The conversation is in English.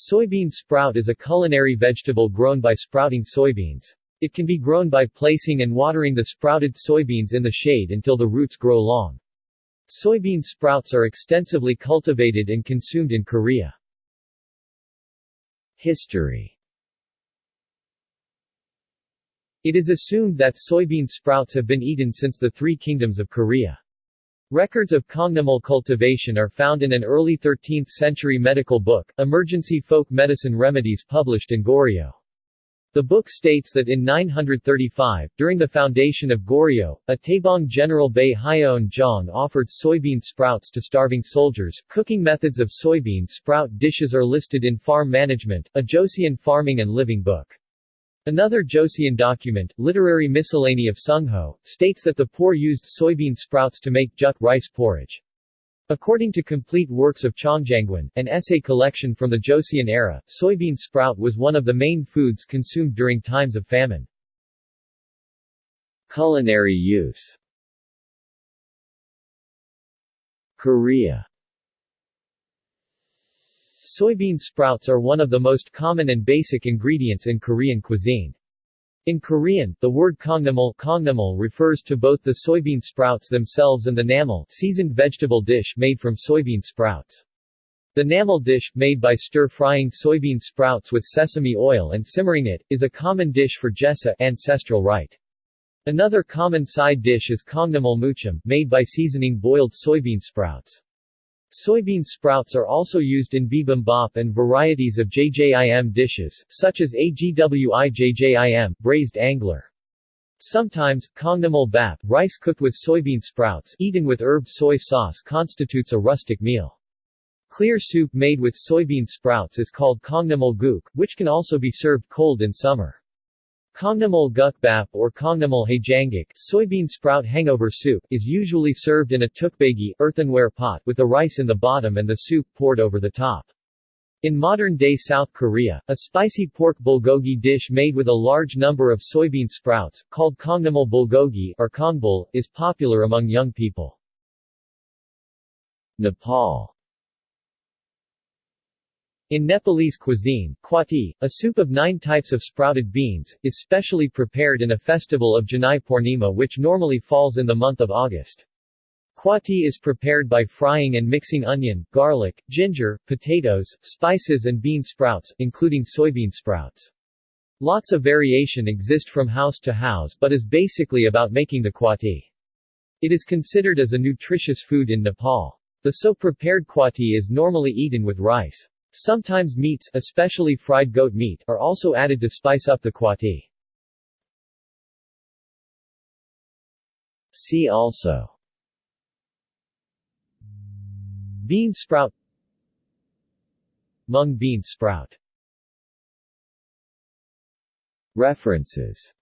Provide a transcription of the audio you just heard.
Soybean sprout is a culinary vegetable grown by sprouting soybeans. It can be grown by placing and watering the sprouted soybeans in the shade until the roots grow long. Soybean sprouts are extensively cultivated and consumed in Korea. History It is assumed that soybean sprouts have been eaten since the Three Kingdoms of Korea. Records of Kongnamul cultivation are found in an early 13th-century medical book, Emergency Folk Medicine Remedies published in Goryeo. The book states that in 935, during the foundation of Goryeo, a Taebong General Bei Hyeon Jong offered soybean sprouts to starving soldiers. Cooking methods of soybean sprout dishes are listed in Farm Management, a Joseon farming and living book. Another Joseon document, Literary Miscellany of Sungho, states that the poor used soybean sprouts to make juk rice porridge. According to Complete Works of Chongjangwan, an essay collection from the Joseon era, soybean sprout was one of the main foods consumed during times of famine. Culinary use Korea Soybean sprouts are one of the most common and basic ingredients in Korean cuisine. In Korean, the word kongnamul, refers to both the soybean sprouts themselves and the namul seasoned vegetable dish made from soybean sprouts. The namul dish, made by stir-frying soybean sprouts with sesame oil and simmering it, is a common dish for Jesa ancestral rite. Another common side dish is kongnamul muchim, made by seasoning boiled soybean sprouts. Soybean sprouts are also used in bibimbap and varieties of jjim dishes, such as agwijjim braised angler. Sometimes, kongnamul bap rice cooked with soybean sprouts eaten with herb soy sauce constitutes a rustic meal. Clear soup made with soybean sprouts is called kongnamul guk, which can also be served cold in summer. Kongnamul gukbap or Kongnamul haejangguk soybean sprout hangover soup is usually served in a ttukbaegi earthenware pot with the rice in the bottom and the soup poured over the top. In modern-day South Korea, a spicy pork bulgogi dish made with a large number of soybean sprouts, called kongnamul bulgogi or kongbul, is popular among young people. Nepal in Nepalese cuisine, kwati, a soup of nine types of sprouted beans, is specially prepared in a festival of Janai Purnima which normally falls in the month of August. Kwati is prepared by frying and mixing onion, garlic, ginger, potatoes, spices and bean sprouts, including soybean sprouts. Lots of variation exist from house to house but is basically about making the kwati. It is considered as a nutritious food in Nepal. The so prepared kwati is normally eaten with rice. Sometimes meats, especially fried goat meat, are also added to spice up the kwati. See also. Bean sprout. Mung bean sprout. References